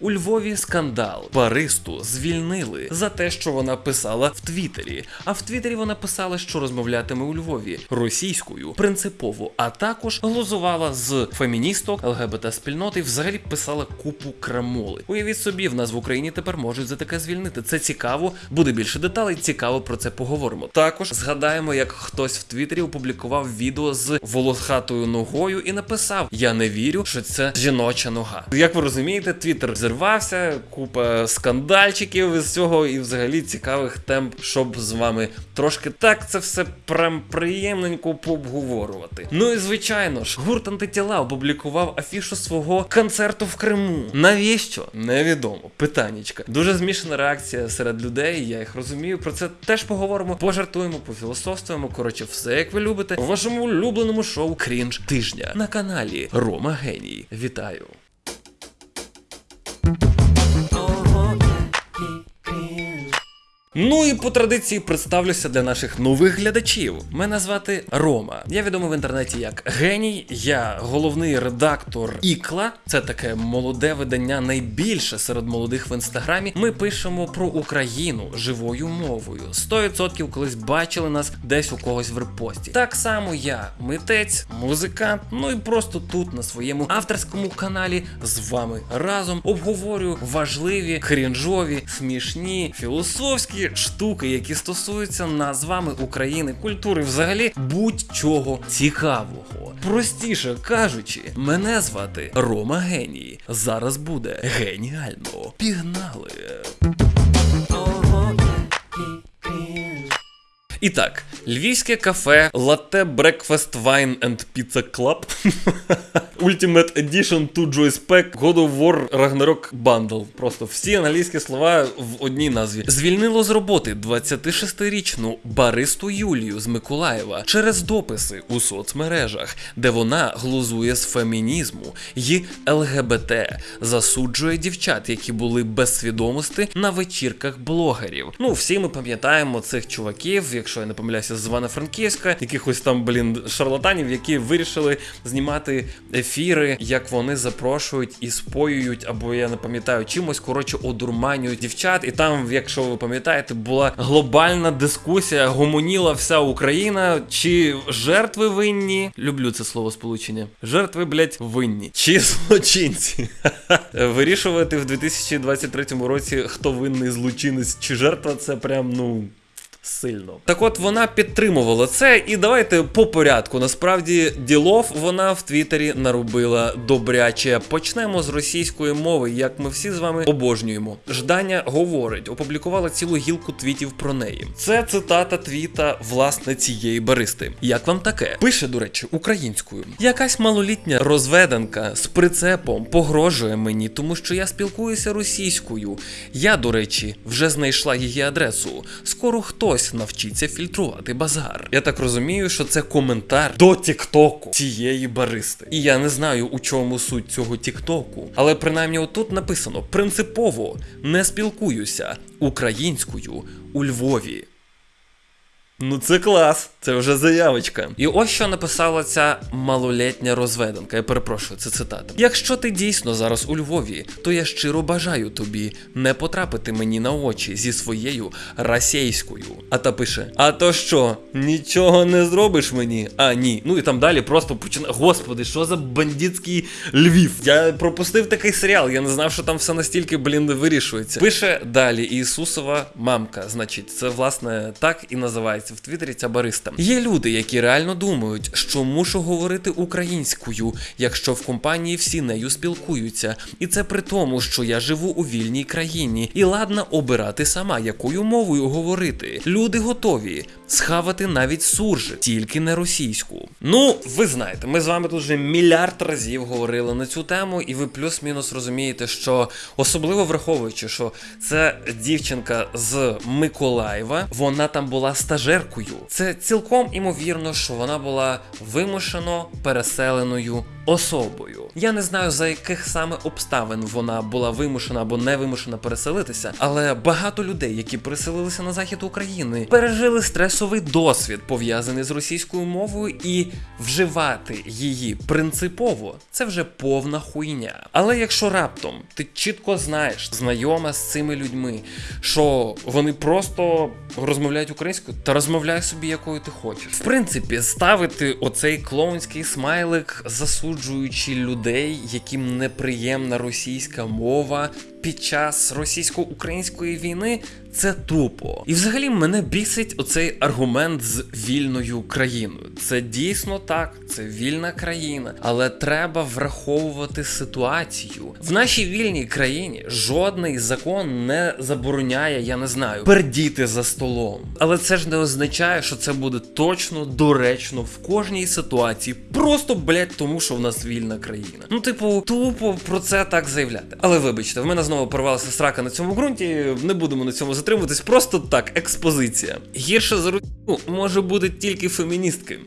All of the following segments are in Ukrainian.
У Львові скандал. Баристу звільнили за те, що вона писала в Твіттері. А в Твіттері вона писала, що розмовлятиме у Львові російською принципово, а також глузувала з феміністок, ЛГБТ спільноти і взагалі писала купу крамоли. Уявіть собі, в нас в Україні тепер можуть за таке звільнити. Це цікаво, буде більше деталей. Цікаво про це поговоримо. Також згадаємо, як хтось в Твіттері опублікував відео з волохатою ногою і написав: Я не вірю, що це жіноча нога. Як ви розумієте, Твіттер зірвався, купа скандальчиків із цього, і взагалі цікавих тем, щоб з вами трошки так це все прям приємненько пообговорювати. Ну і звичайно ж, гурт антитіла опублікував афішу свого концерту в Криму. Навіщо? Невідомо. Питаннячка. Дуже змішана реакція серед людей. Я їх розумію. Про це теж поговоримо. Пожартуємо, пофілософствуємо. Коротше, все як ви любите. У вашому улюбленому шоу Крінж тижня на каналі Рома Геній. Вітаю. Oh, oh, yeah. Ну і по традиції представлюся для наших нових глядачів. Мене звати Рома. Я відомий в інтернеті як геній. Я головний редактор Ікла. Це таке молоде видання, найбільше серед молодих в інстаграмі. Ми пишемо про Україну живою мовою. 100% колись бачили нас десь у когось в репості. Так само я митець, музикант. Ну і просто тут на своєму авторському каналі з вами разом обговорюю важливі, крінжові, смішні, філософські штуки, які стосуються нас з вами України, культури, взагалі будь-чого цікавого. Простіше кажучи, мене звати Рома Геній. Зараз буде геніально. Пігнали! І так, львівське кафе Latte Breakfast Wine and Pizza Club Ultimate Edition to Joyce Pack God of War Ragnarok Bundle. Просто всі англійські слова в одній назві. Звільнило з роботи 26-річну баристу Юлію з Миколаєва через дописи у соцмережах, де вона глузує з фемінізму і ЛГБТ, засуджує дівчат, які були без свідомості на вечірках блогерів. Ну, всі ми пам'ятаємо цих чуваків, якщо я не помиляюся, з Івано-Франківська, якихось там, блін, шарлатанів, які вирішили знімати ефіри, як вони запрошують і споюють, або я не пам'ятаю, чимось коротше одурманюють дівчат. І там, якщо ви пам'ятаєте, була глобальна дискусія, гомоніла вся Україна, чи жертви винні. Люблю це слово сполучення. Жертви, блять, винні. Чи злочинці. Вирішувати в 2023 році, хто винний злочинець чи жертва, це прям ну. Сильно. Так от вона підтримувала це, і давайте по порядку. Насправді, ділов вона в Твіттері наробила добряче. Почнемо з російської мови, як ми всі з вами обожнюємо. Ждання говорить, опублікувала цілу гілку твітів про неї. Це цитата твіта власне цієї баристи. Як вам таке? Пише, до речі, українською. Якась малолітня розведенка з прицепом погрожує мені, тому що я спілкуюся російською. Я, до речі, вже знайшла її адресу. Скоро хтось навчиться фільтрувати базар. Я так розумію, що це коментар до Тіктоку цієї баристи. І я не знаю, у чому суть цього Тіктоку. Але принаймні отут написано: принципово не спілкуюся українською у Львові. Ну це клас, це вже заявочка. І ось що написала ця малолітня розведенка. Я перепрошую, це цитата. Якщо ти дійсно зараз у Львові, то я щиро бажаю тобі не потрапити мені на очі зі своєю расейською. А та пише: А то що, нічого не зробиш мені? А ні. Ну і там далі просто починає. Господи, що за бандитський Львів? Я пропустив такий серіал, я не знав, що там все настільки, блін, вирішується. Пише далі Ісусова мамка. Значить, це власне так і називається в Твіттері ця бариста. Є люди, які реально думають, що мушу говорити українською, якщо в компанії всі нею спілкуються. І це при тому, що я живу у вільній країні і ладна обирати сама, якою мовою говорити. Люди готові схавати навіть суржи, тільки не російську. Ну, ви знаєте, ми з вами тут вже мільярд разів говорили на цю тему, і ви плюс-мінус розумієте, що особливо враховуючи, що це дівчинка з Миколаєва, вона там була стажеркою. Це цілком імовірно, що вона була вимушено переселеною особою. Я не знаю за яких саме обставин вона була вимушена або не вимушена переселитися, але багато людей, які переселилися на захід України, пережили стресові мінусовий досвід пов'язаний з російською мовою, і вживати її принципово це вже повна хуйня. Але якщо раптом ти чітко знаєш, знайома з цими людьми, що вони просто розмовляють українською, та розмовляй собі, якою ти хочеш. В принципі, ставити оцей клоунський смайлик, засуджуючи людей, яким неприємна російська мова під час російсько-української війни, це тупо. І взагалі мене бісить оцей аргумент з вільною країною. Це дійсно так, це вільна країна, але треба враховувати ситуацію. В нашій вільній країні жодний закон не забороняє, я не знаю, пердіти за столом. Але це ж не означає, що це буде точно доречно в кожній ситуації. Просто блять, тому що в нас вільна країна. Ну, типу, тупо про це так заявляти. Але вибачте, в мене знову порвалася срака на цьому ґрунті. Не будемо на цьому затримуватись. Просто так, експозиція. Гірше за рутину може бути тільки феміністки.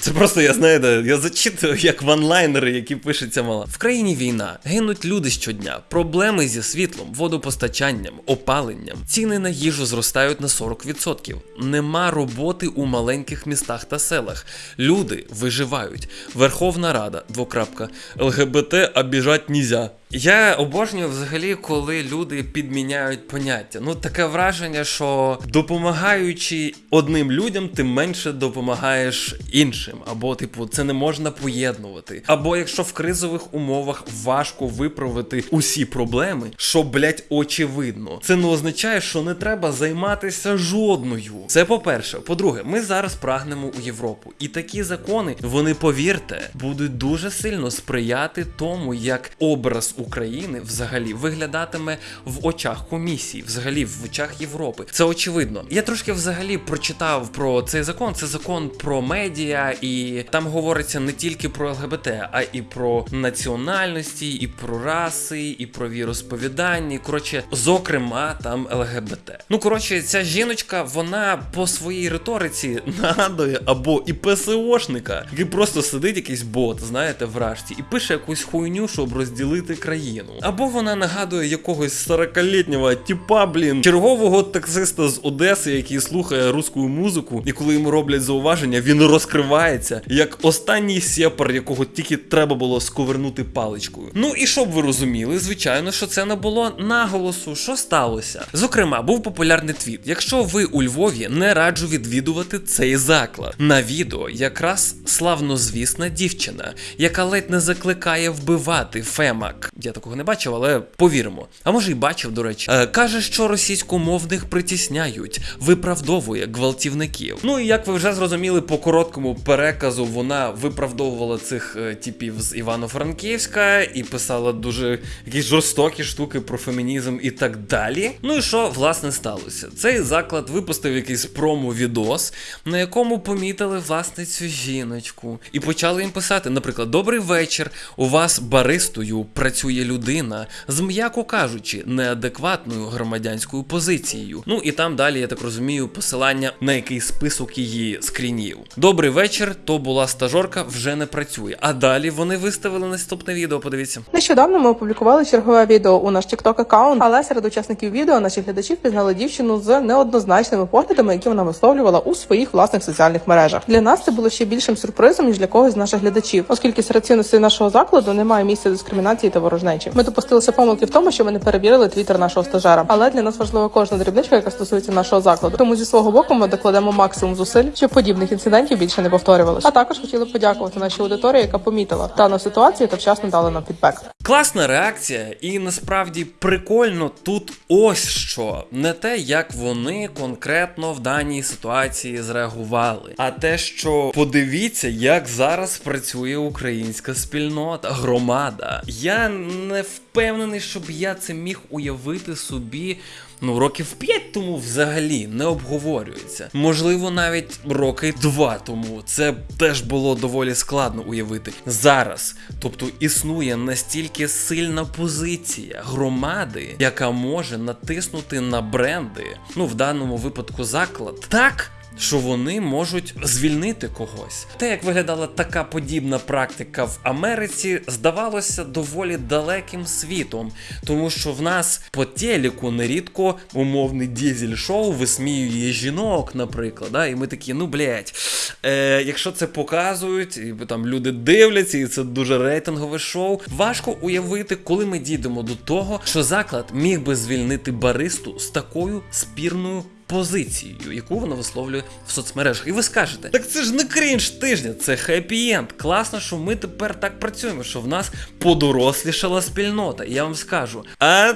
Це просто я знаєте, я зачитую як ванлайнери, які пишеться мала. В країні війна, гинуть люди щодня, проблеми зі світлом, водопостачанням, опаленням. Ціни на їжу зростають на 40%. Нема роботи у маленьких містах та селах. Люди виживають. Верховна Рада, двокрапка, ЛГБТ обіжать нізя. Я обожнюю взагалі, коли люди підміняють поняття. Ну таке враження, що допомагаючи одним людям, ти менше допомагаєш іншим. Або, типу, це не можна поєднувати. Або якщо в кризових умовах важко виправити усі проблеми, що, блять, очевидно, це не означає, що не треба займатися жодною. Це по-перше. По-друге, ми зараз прагнемо у Європу. І такі закони, вони, повірте, будуть дуже сильно сприяти тому, як образ України взагалі виглядатиме в очах комісії, взагалі в очах Європи. Це очевидно. Я трошки взагалі прочитав про цей закон. Це закон про медіа, і там говориться не тільки про ЛГБТ, а і про національності, і про раси, і про віросповідання. Коротше, зокрема, там ЛГБТ. Ну коротше, ця жіночка, вона по своїй риториці нагадує або і ПСОшника, який просто сидить якийсь бот, знаєте, в рашці, і пише якусь хуйню, щоб розділити країну. Або вона нагадує якогось 40-літнього тіпа, блін, чергового таксиста з Одеси, який слухає русську музику, і коли йому роблять зауваження, він розкривається як останній сепар, якого тільки треба було сковернути паличкою. Ну і щоб ви розуміли, звичайно, що це не було наголосу. Що сталося? Зокрема, був популярний твіт. Якщо ви у Львові, не раджу відвідувати цей заклад. На відео якраз славнозвісна дівчина, яка ледь не закликає вбивати Фемак. Я такого не бачив, але повіримо. А може й бачив, до речі. Е, каже, що російськомовних притісняють, виправдовує гвалтівників. Ну і як ви вже зрозуміли, по короткому переказу вона виправдовувала цих е, типів з Івано-Франківська і писала дуже якісь жорстокі штуки про фемінізм і так далі. Ну і що власне сталося? Цей заклад випустив якийсь промо-відос, на якому помітили власне цю жіночку, і почали їм писати, наприклад, добрий вечір. У вас баристою працює людина з, м'яко кажучи, неадекватною громадянською позицією. Ну і там далі, я так розумію, посилання на якийсь список її скрінів. Добрий вечір, то була стажорка, вже не працює. А далі вони виставили наступне відео. Подивіться. Нещодавно ми опублікували чергове відео у наш TikTok аккаунт, але серед учасників відео наші глядачі впізнали дівчину з неоднозначними поглядами, які вона висловлювала у своїх власних соціальних мережах. Для нас це було ще більшим сюрпризом ніж для когось з наших глядачів, оскільки серед цінностей нашого закладу немає місця дискримінації та ворожнечі. Ми допустилися помилки в тому, що ми не перевірили твіттер нашого стажера. Але для нас важлива кожна дрібничка, яка стосується нашого закладу. Тому зі свого боку ми докладемо максимум зусиль, щоб подібних інцидентів більше не повторювалося. А також хотіли подякувати нашій аудиторії, яка помітила дану ситуацію та вчасно дала нам фідбек. Класна реакція, і насправді прикольно тут ось що. Не те, як вони конкретно в даній ситуації зреагували, а те, що подивіться, як зараз працює українська спільнота, громада. Я не впевнений, щоб я це міг уявити собі. Ну, років 5 тому взагалі не обговорюється. Можливо, навіть роки 2 тому це теж було доволі складно уявити. Зараз, тобто, існує настільки сильна позиція громади, яка може натиснути на бренди, ну в даному випадку заклад, так що вони можуть звільнити когось. Те, як виглядала така подібна практика в Америці, здавалося доволі далеким світом, тому що в нас по телеку нерідко умовний дізель-шоу висміює жінок, наприклад. Да? І ми такі, ну блять, е, якщо це показують, і там люди дивляться, і це дуже рейтингове шоу. Важко уявити, коли ми дійдемо до того, що заклад міг би звільнити баристу з такою спірною. Позицією, яку вона висловлює в соцмережах. І ви скажете, так це ж не крінж тижня, це хеппі-енд. Класно, що ми тепер так працюємо, що в нас подорослішала спільнота. І я вам скажу, а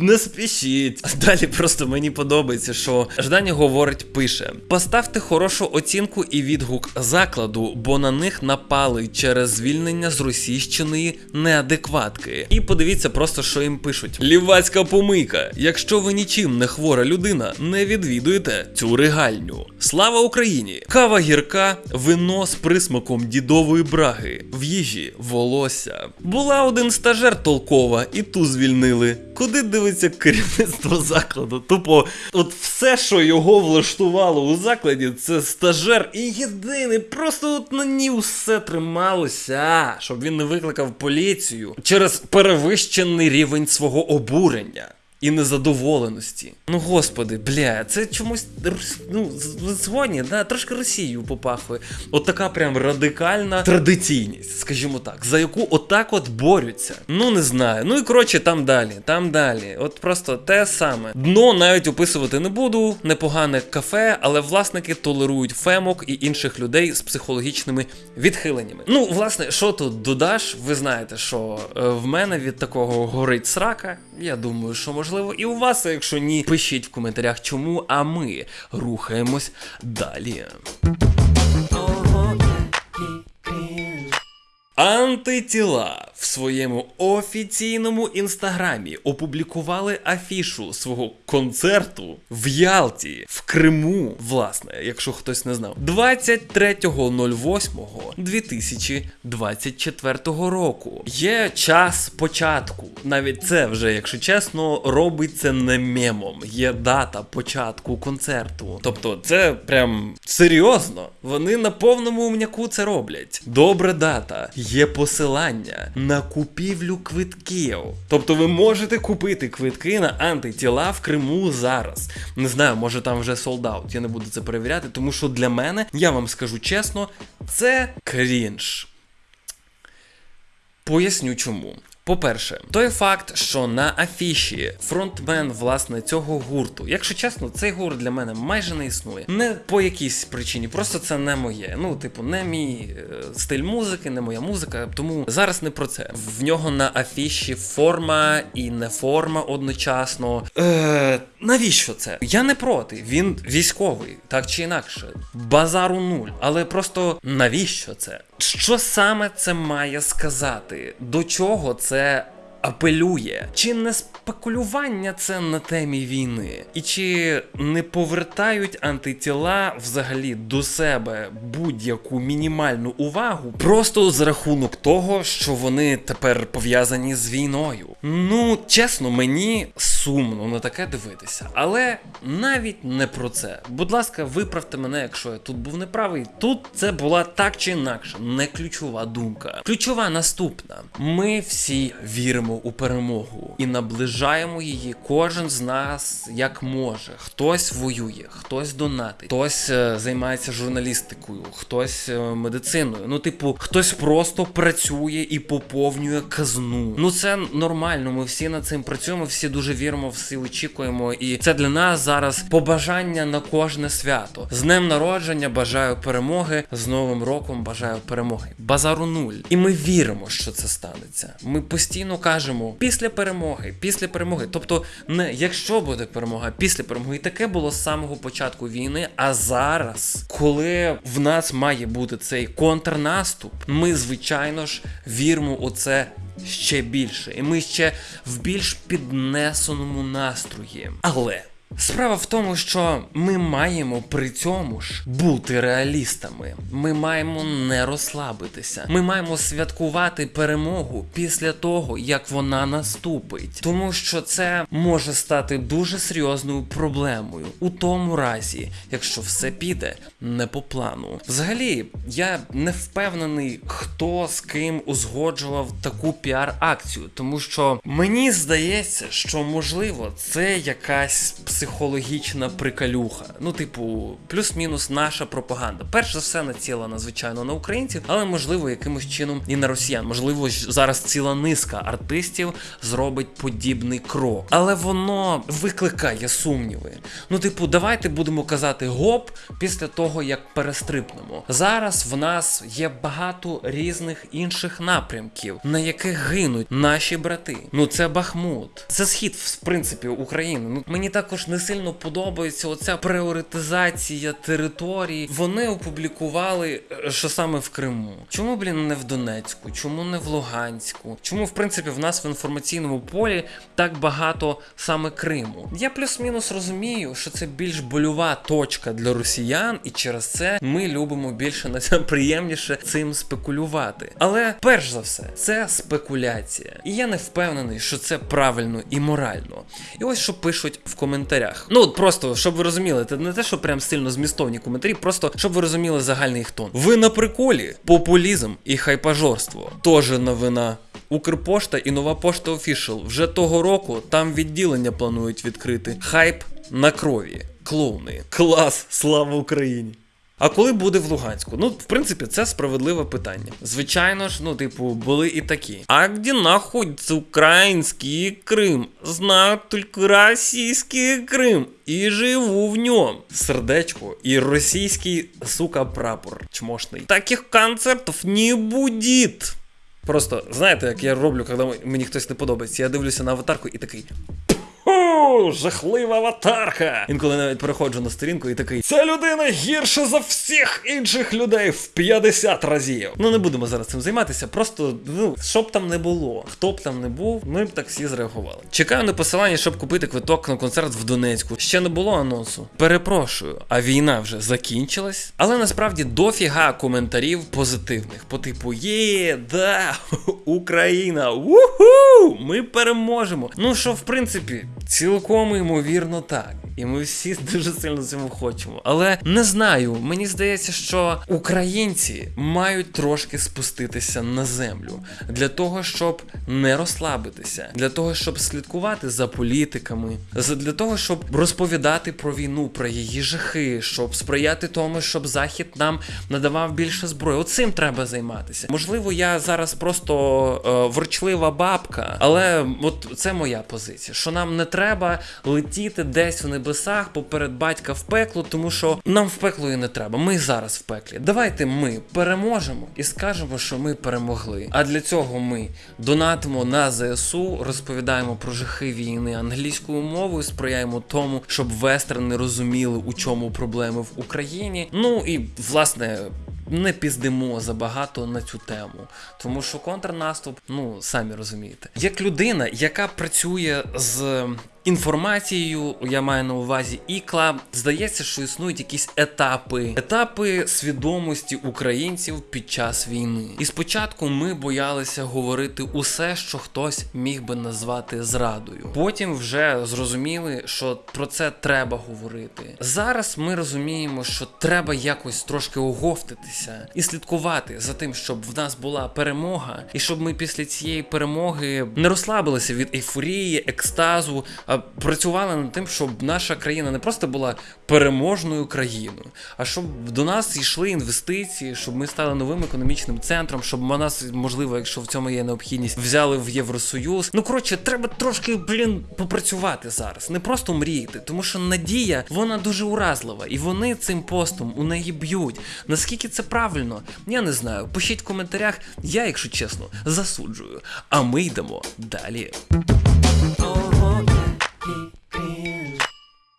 не спішіть. Далі просто мені подобається, що Ждані говорить, пише: поставте хорошу оцінку і відгук закладу, бо на них напали через звільнення з російщиної неадекватки. І подивіться просто, що їм пишуть: Лівацька помийка. Якщо ви нічим не хвора людина, не відвідуєте цю регальню. Слава Україні! Кава гірка, вино з присмаком дідової браги, в їжі волосся. Була один стажер толкова, і ту звільнили. Куди дивиться керівництво закладу? Тупо, от все, що його влаштувало у закладі, це стажер і єдиний. Просто от на ній все трималося, щоб він не викликав поліцію через перевищений рівень свого обурення. І незадоволеності. Ну господи, бля, це чомусь ну, згодні, да, трошки Росією попахує. От така прям радикальна традиційність, скажімо так, за яку отак от борються. Ну не знаю. Ну і коротше, там далі, там далі. От просто те саме. Дно навіть описувати не буду. Непогане кафе, але власники толерують фемок і інших людей з психологічними відхиленнями. Ну, власне, що тут додаш? Ви знаєте, що е, в мене від такого горить срака. Я думаю, що можливо. І у вас, а якщо ні, пишіть в коментарях, чому, а ми рухаємось далі. Антитіла в своєму офіційному інстаграмі опублікували афішу свого концерту в Ялті, в Криму, власне, якщо хтось не знав, 23.08.2024 року. Є час початку. Навіть це вже, якщо чесно, робиться не мемом. Є дата початку концерту. Тобто, це прям серйозно. Вони на повному умняку це роблять. Добра дата. Є посилання на купівлю квитків. Тобто ви можете купити квитки на антитіла в Криму зараз. Не знаю, може там вже солдаут. Я не буду це перевіряти, тому що для мене, я вам скажу чесно, це крінж. Поясню чому. По-перше, той факт, що на афіші фронтмен власне цього гурту, якщо чесно, цей гурт для мене майже не існує. Не по якійсь причині, просто це не моє. Ну, типу, не мій е, стиль музики, не моя музика. Тому зараз не про це. В нього на афіші форма і не форма одночасно. Е, навіщо це? Я не проти. Він військовий, так чи інакше. Базару нуль. Але просто навіщо це? Що саме це має сказати? До чого це апелює? Чи не спекулювання це на темі війни? І чи не повертають антитіла взагалі до себе будь-яку мінімальну увагу просто з рахунок того, що вони тепер пов'язані з війною? Ну, чесно, мені сумно на таке дивитися, але навіть не про це. Будь ласка, виправте мене, якщо я тут був неправий. Тут це була так чи інакше не ключова думка. Ключова наступна: ми всі віримо у перемогу і наближаємо її. Кожен з нас як може. Хтось воює, хтось донатить, хтось е, займається журналістикою, хтось е, медициною. Ну, типу, хтось просто працює і поповнює казну. Ну це нормально. Ми всі над цим працюємо, всі дуже віримо, всі очікуємо. І це для нас зараз побажання на кожне свято. З днем народження бажаю перемоги. З Новим роком бажаю перемоги. Базару нуль. І ми віримо, що це станеться. Ми постійно кажемо після перемоги, після перемоги. Тобто, не якщо буде перемога, після перемоги. І таке було з самого початку війни. А зараз, коли в нас має бути цей контрнаступ, ми звичайно ж віримо у це ще більше, і ми ще в більш піднесеному настрої. Але Справа в тому, що ми маємо при цьому ж бути реалістами. Ми маємо не розслабитися. Ми маємо святкувати перемогу після того, як вона наступить. Тому що це може стати дуже серйозною проблемою у тому разі, якщо все піде не по плану. Взагалі, я не впевнений, хто з ким узгоджував таку піар-акцію, тому що мені здається, що можливо це якась психологічна прикалюха. Ну, типу, плюс-мінус наша пропаганда. Перш за все націлена, звичайно, на українців, але можливо якимось чином і на росіян. Можливо, зараз ціла низка артистів зробить подібний крок. Але воно викликає сумніви. Ну, типу, давайте будемо казати гоп після того, як перестрипнемо. Зараз в нас є багато різних інших напрямків, на яких гинуть наші брати. Ну це Бахмут, це схід, в принципі, України. Ну мені також не сильно подобається оця пріоритизація територій. Вони опублікували, е, що саме в Криму. Чому, блін, не в Донецьку? Чому не в Луганську? Чому, в принципі, в нас в інформаційному полі так багато саме Криму? Я плюс-мінус розумію, що це більш больова точка для росіян, і через це ми любимо більше на це приємніше цим спекулювати. Але перш за все, це спекуляція. І я не впевнений, що це правильно і морально. І ось що пишуть в коментарях. Ну от просто щоб ви розуміли, це не те, що прям сильно змістовні коментарі, просто щоб ви розуміли загальний їх тон. Ви на приколі, популізм і хайпажорство. Тоже новина. Укрпошта і нова пошта офішл. Вже того року там відділення планують відкрити. Хайп на крові. Клоуни. Клас! Слава Україні! А коли буде в Луганську? Ну, в принципі, це справедливе питання. Звичайно ж, ну, типу, були і такі. А де находиться український Крим? Знаю тільки російський Крим. І живу в ньому. Сердечко і російський, сука, прапор чмошний. Таких концертів не буде. Просто знаєте, як я роблю, коли мені хтось не подобається. Я дивлюся на аватарку і такий. О, жахлива аватарка! Інколи навіть переходжу на сторінку і такий. Ця людина гірша за всіх інших людей в 50 разів. Ну не будемо зараз цим займатися. Просто ну що б там не було, хто б там не був, ми б так всі зреагували. Чекаю на посилання, щоб купити квиток на концерт в Донецьку. Ще не було анонсу. Перепрошую, а війна вже закінчилась. Але насправді дофіга коментарів позитивних. По типу є, да, Україна, уху! Ми переможемо. Ну що, в принципі. Цілком ймовірно так. І ми всі дуже сильно цього хочемо. Але не знаю, мені здається, що українці мають трошки спуститися на землю для того, щоб не розслабитися, для того, щоб слідкувати за політиками, для того, щоб розповідати про війну, про її жахи, щоб сприяти тому, щоб захід нам надавав більше зброї. Оцим треба займатися. Можливо, я зараз просто е, ворчлива бабка, але от це моя позиція, що нам не треба летіти десь в небесах поперед батька в пекло, тому що нам в пекло і не треба. Ми зараз в пеклі. Давайте ми переможемо і скажемо, що ми перемогли. А для цього ми донатимо на ЗСУ, розповідаємо про жахи війни англійською мовою, сприяємо тому, щоб вестерни розуміли, у чому проблеми в Україні. Ну і власне. Не піздимо забагато на цю тему, тому що контрнаступ, ну самі розумієте, як людина, яка працює з інформацією, я маю на увазі ікла, здається, що існують якісь етапи, етапи свідомості українців під час війни. І спочатку ми боялися говорити усе, що хтось міг би назвати зрадою. Потім вже зрозуміли, що про це треба говорити. Зараз ми розуміємо, що треба якось трошки оговтатися і слідкувати за тим, щоб в нас була перемога, і щоб ми після цієї перемоги не розслабилися від ейфорії, екстазу. а працювали над тим, щоб наша країна не просто була переможною країною, а щоб до нас йшли інвестиції, щоб ми стали новим економічним центром, щоб нас, можливо, якщо в цьому є необхідність, взяли в Євросоюз. Ну коротше, треба трошки, блін, попрацювати зараз, не просто мріяти, тому що надія вона дуже уразлива, і вони цим постом у неї б'ють. Наскільки це правильно, я не знаю. Пишіть в коментарях, я, якщо чесно, засуджую. А ми йдемо далі.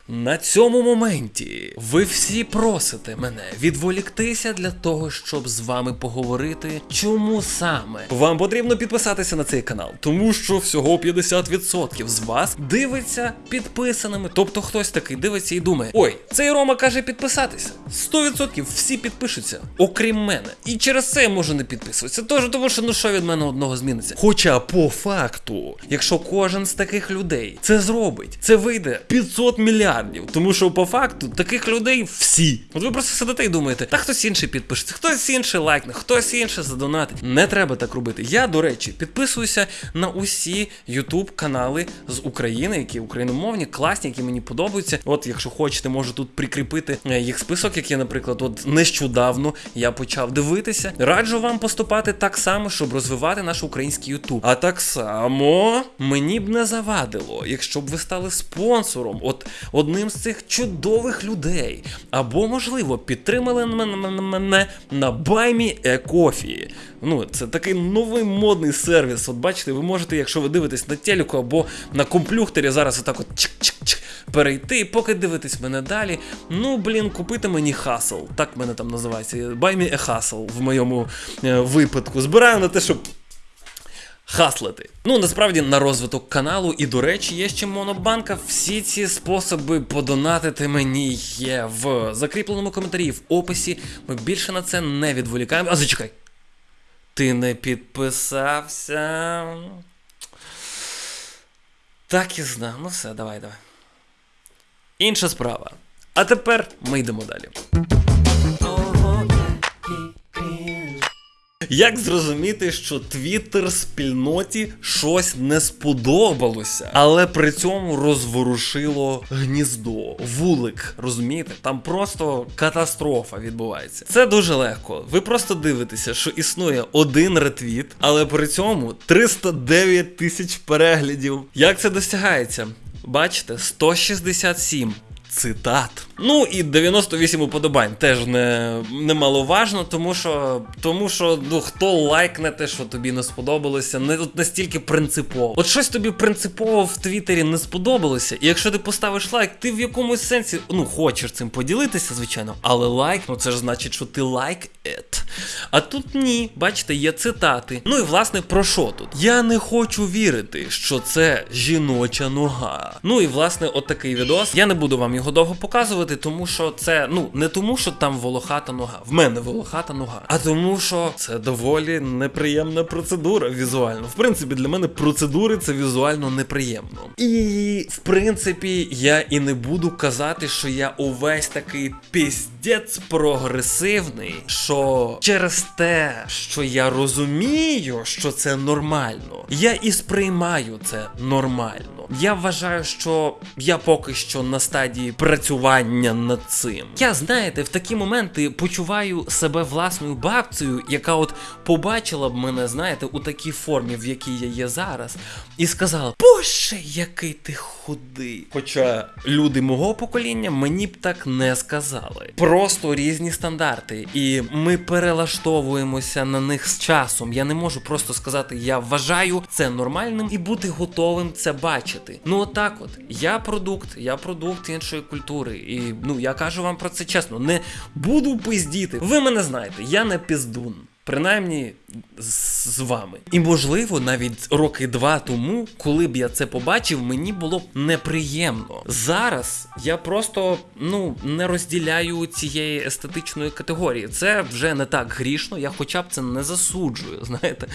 На цьому моменті ви всі просите мене відволіктися для того, щоб з вами поговорити, чому саме вам потрібно підписатися на цей канал, тому що всього 50% з вас дивиться підписаними. Тобто хтось такий дивиться і думає: ой, цей Рома каже підписатися. 100% всі підпишуться, окрім мене. І через це я можу не підписуватися. Тож тому, що ну що від мене одного зміниться. Хоча по факту, якщо кожен з таких людей це зробить, це вийде 500 мільярдів. Тому що по факту таких людей всі. От ви просто сидите і думаєте, та хтось інший підпишеться, хтось інший лайкне, хтось інший задонатить. Не треба так робити. Я, до речі, підписуюся на усі YouTube канали з України, які україномовні, класні, які мені подобаються. От, якщо хочете, можу тут прикріпити е, їх список, який, наприклад, от нещодавно я почав дивитися. Раджу вам поступати так само, щоб розвивати наш український YouTube. А так само мені б не завадило, якщо б ви стали спонсором, От, от одним з цих чудових людей. Або, можливо, підтримали мене, на Buy Me a Coffee. Ну, це такий новий модний сервіс. От бачите, ви можете, якщо ви дивитесь на телеку або на комплюхтері, зараз отак от чик-чик-чик перейти, поки дивитесь мене далі. Ну, блін, купити мені хасл. Так мене там називається. Me a в моєму е, випадку. Збираю на те, щоб. Хаслити. Ну насправді на розвиток каналу, і до речі, є ще монобанка. Всі ці способи подонатити мені є в закріпленому коментарі, в описі. Ми більше на це не відволікаємо. А зачекай. Ти не підписався. Так і знав. Ну все, давай, давай. Інша справа. А тепер ми йдемо далі. Як зрозуміти, що Твіттер спільноті щось не сподобалося, але при цьому розворушило гніздо, вулик, розумієте? Там просто катастрофа відбувається. Це дуже легко. Ви просто дивитеся, що існує один ретвіт, але при цьому 309 тисяч переглядів. Як це досягається? Бачите, 167 цитат. Ну і 98 уподобань теж не немаловажно, тому що тому що ну хто лайкне те, що тобі не сподобалося, не от настільки принципово. От щось тобі принципово в Твіттері не сподобалося, і якщо ти поставиш лайк, ти в якомусь сенсі ну хочеш цим поділитися, звичайно, але лайк, ну це ж значить, що ти лайк it. А тут ні, бачите, є цитати. Ну і власне про що тут? Я не хочу вірити, що це жіноча нога. Ну і власне, от такий відос. Я не буду вам його довго показувати, тому що це ну не тому, що там волохата нога. В мене волохата нога, а тому, що це доволі неприємна процедура візуально. В принципі, для мене процедури це візуально неприємно. І в принципі, я і не буду казати, що я увесь такий піздець прогресивний, що через те, що я розумію, що це нормально, я і сприймаю це нормально. Я вважаю, що я поки що на стадії працювання над цим. Я знаєте, в такі моменти почуваю себе власною бабцею, яка от побачила б мене, знаєте, у такій формі, в якій я є зараз, і сказала: Боже, який ти худий. Хоча люди мого покоління мені б так не сказали. Просто різні стандарти, і ми перелаштовуємося на них з часом. Я не можу просто сказати, я вважаю це нормальним і бути готовим це бачити. Ну отак, от я продукт, я продукт іншої культури. І ну я кажу вам про це чесно. Не буду пиздіти. Ви мене знаєте, я не піздун. Принаймні з, вами. І можливо, навіть роки два тому, коли б я це побачив, мені було б неприємно. Зараз я просто ну не розділяю цієї естетичної категорії. Це вже не так грішно, я хоча б це не засуджую. Знаєте,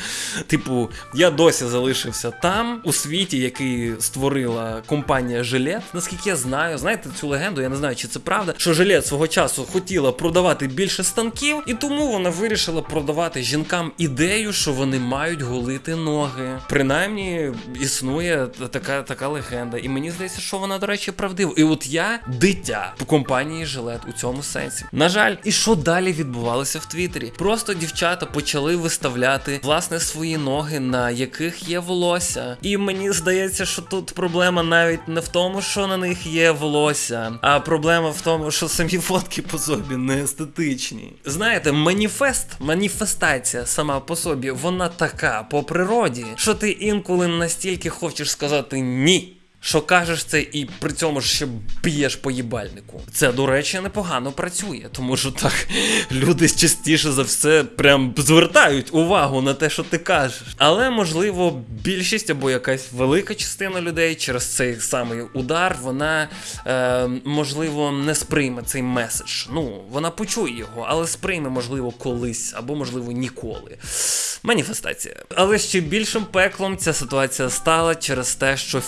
типу, я досі залишився там, у світі, який створила компанія Жилет. Наскільки я знаю, знаєте цю легенду, я не знаю, чи це правда, що Жилет свого часу хотіла продавати більше станків, і тому вона вирішила продавати жінкам ідею, що вони мають голити ноги. Принаймні існує така така легенда. І мені здається, що вона, до речі, правдива. І от я дитя в компанії Жилет у цьому сенсі. На жаль, і що далі відбувалося в Твіттері? Просто дівчата почали виставляти власне свої ноги, на яких є волосся. І мені здається, що тут проблема навіть не в тому, що на них є волосся, а проблема в тому, що самі фотки по собі не естетичні. Знаєте, маніфест, маніфест, маніфестація сама по собі, вона така по природі, що ти інколи настільки хочеш сказати ні. Що кажеш це і при цьому ж ще б'єш по їбальнику. Це, до речі, непогано працює, тому що так люди частіше за все прям звертають увагу на те, що ти кажеш. Але можливо, більшість або якась велика частина людей через цей самий удар, вона е, можливо не сприйме цей меседж. Ну, вона почує його, але сприйме, можливо, колись або можливо ніколи. Маніфестація. Але ще більшим пеклом ця ситуація стала через те, що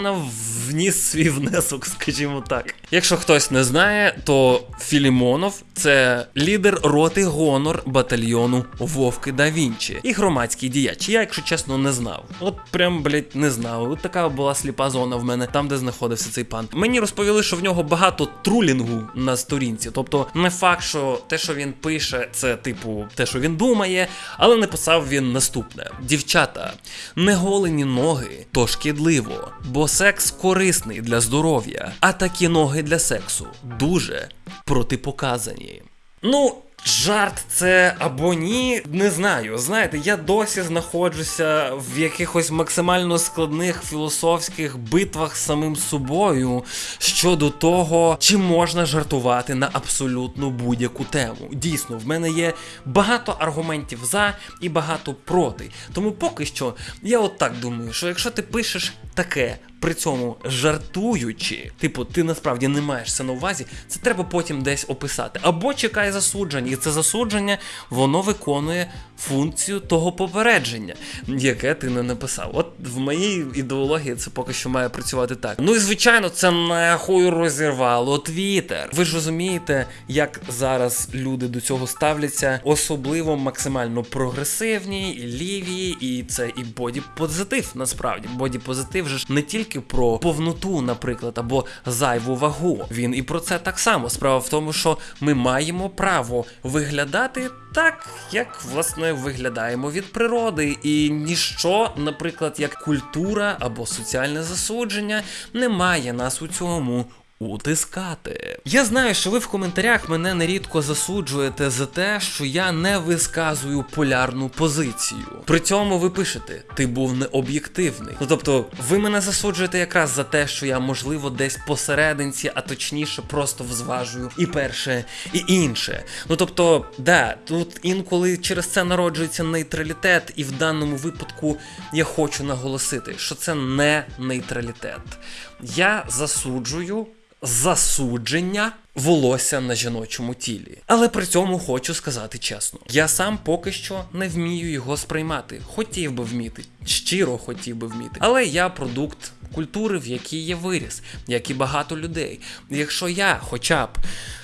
Філімонов вніс свій внесок, скажімо так. Якщо хтось не знає, то Філімонов це лідер роти гонор батальйону Вовки да Вінчі і громадський діяч. Я, якщо чесно, не знав. От прям, блять, не знав. От така була сліпа зона в мене, там, де знаходився цей пан. Мені розповіли, що в нього багато трулінгу на сторінці. Тобто, не факт, що те, що він пише, це типу те, що він думає, але написав він наступне: дівчата, неголені ноги то шкідливо, бо секс корисний для здоров'я, а такі ноги для сексу дуже протипоказані. Ну. Жарт це або ні, не знаю. Знаєте, я досі знаходжуся в якихось максимально складних філософських битвах з самим собою щодо того, чи можна жартувати на абсолютно будь-яку тему. Дійсно, в мене є багато аргументів за і багато проти. Тому поки що я от так думаю, що якщо ти пишеш таке. При цьому жартуючи, типу, ти насправді не маєш це на увазі, це треба потім десь описати. Або чекай засудження, і це засудження воно виконує функцію того попередження, яке ти не написав. От в моїй ідеології це поки що має працювати так. Ну і звичайно, це нахуй розірвало Твіттер. Ви ж розумієте, як зараз люди до цього ставляться, особливо максимально прогресивні, і ліві, і це і боді-позитив. Насправді, боді-позитив же ж не тільки про повноту, наприклад, або зайву вагу. Він і про це так само. Справа в тому, що ми маємо право виглядати так, як власне виглядаємо від природи, і ніщо, наприклад, як культура або соціальне засудження, не має нас у цьому. Утискати. Я знаю, що ви в коментарях мене нерідко засуджуєте за те, що я не висказую полярну позицію. При цьому ви пишете, ти був необ'єктивний. Ну тобто, ви мене засуджуєте якраз за те, що я, можливо, десь посерединці, а точніше, просто взважую і перше, і інше. Ну тобто, да, тут інколи через це народжується нейтралітет, і в даному випадку я хочу наголосити, що це не нейтралітет. Я засуджую засудження волосся на жіночому тілі. Але при цьому хочу сказати чесно: я сам поки що не вмію його сприймати. Хотів би вміти, щиро хотів би вміти. Але я продукт культури, в якій є виріс, як і багато людей. Якщо я хоча б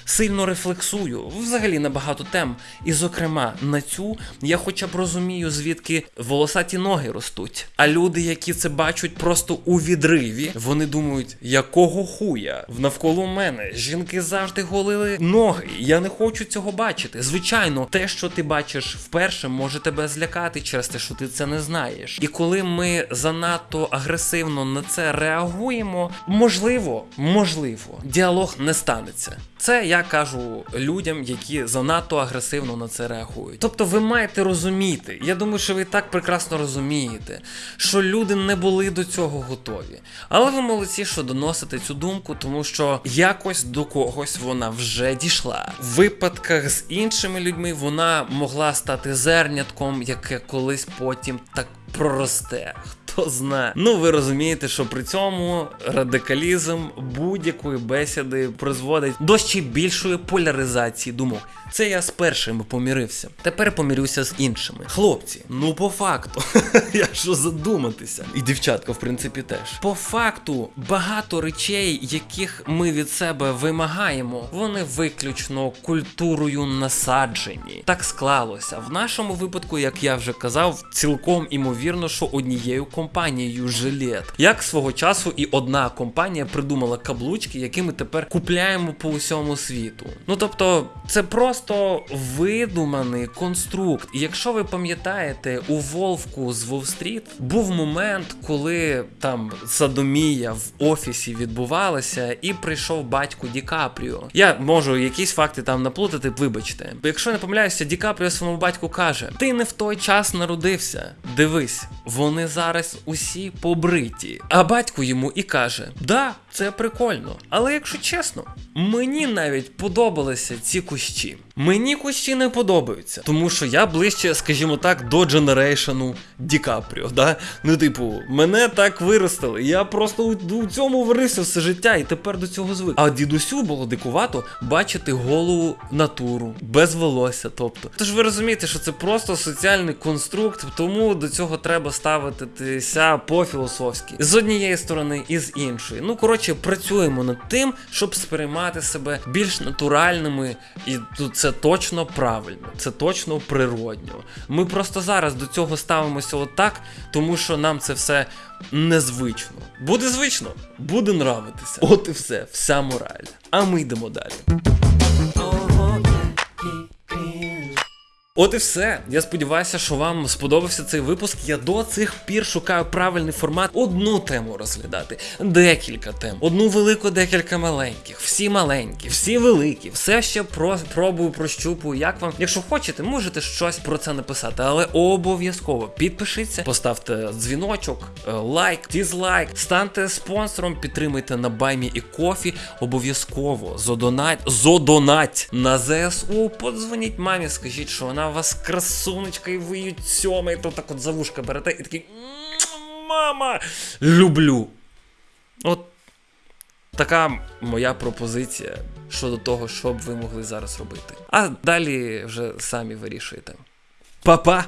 сильно рефлексую взагалі на багато тем, і, зокрема, на цю я хоча б розумію, звідки волосаті ноги ростуть. А люди, які це бачать просто у відриві, вони думають, якого хуя навколо мене жінки завжди голили ноги. Я не хочу цього бачити. Звичайно, те, що ти бачиш вперше, може тебе злякати через те, що ти це не знаєш. І коли ми занадто агресивно на це реагуємо, можливо, можливо, діалог не станеться. Це я кажу людям, які занадто агресивно на це реагують. Тобто, ви маєте розуміти, я думаю, що ви так прекрасно розумієте, що люди не були до цього готові. Але ви молодці, що доносите цю думку, тому що якось до когось вона вже дійшла. В випадках з іншими людьми вона могла стати зернятком, яке колись потім так проросте. Хто знає. Ну, ви розумієте, що при цьому радикалізм будь-якої бесіди призводить до ще більшої поляризації думок. Це я з першими помірився. Тепер помірюся з іншими. Хлопці, ну по факту, я що задуматися. І дівчатка, в принципі, теж. По факту, багато речей, яких ми від себе вимагаємо, вони виключно культурою насаджені. Так склалося. В нашому випадку, як я вже казав, цілком імовірно, що однією компанією жилет. Як свого часу і одна компанія придумала каблучки, які ми тепер купляємо по усьому світу. Ну тобто, це просто видуманий конструкт. Якщо ви пам'ятаєте, у Вовку з Вол-стріт був момент, коли там садомія в офісі відбувалася, і прийшов батько Ді Капріо. Я можу якісь факти там наплутати, вибачте. Бо Якщо не помиляюся, Ді Капріо своєму батьку каже: Ти не в той час народився. Дивись, вони зараз усі побриті. А батько йому і каже: Да, це прикольно. Але якщо чесно, мені навіть подобалися ці кущі. Мені кущі не подобаються, тому що я ближче, скажімо так, до дженерейшену Ді Капріо. Да? Ну, типу, мене так виростили. Я просто у, цьому варився все життя і тепер до цього звик. А дідусю було дикувато бачити голу натуру без волосся. Тобто, тож ви розумієте, що це просто соціальний конструкт, тому до цього треба ставитися по-філософськи з однієї сторони і з іншої. Ну коротше, працюємо над тим, щоб сприймати себе більш натуральними, і тут це точно правильно, це точно природньо. Ми просто зараз до цього ставимося отак, тому що нам це все незвично. Буде звично, буде нравитися. От і все, вся мораль. А ми йдемо далі. От і все. Я сподіваюся, що вам сподобався цей випуск. Я до цих пір шукаю правильний формат. Одну тему розглядати, декілька тем, одну велику, декілька маленьких, всі маленькі, всі великі, все ще про пробую, прощупую. Як вам, якщо хочете, можете щось про це написати, але обов'язково підпишіться, поставте дзвіночок, е, лайк, дізлайк, станьте спонсором, підтримайте на баймі і кофі. Обов'язково зодонать, зодонать на ЗСУ. Подзвоніть мамі, скажіть, що вона вас красунечка, і ви її то так от за вушка берете і такий мама, люблю. От така моя пропозиція щодо того, що б ви могли зараз робити. А далі вже самі вирішуєте. Па-па!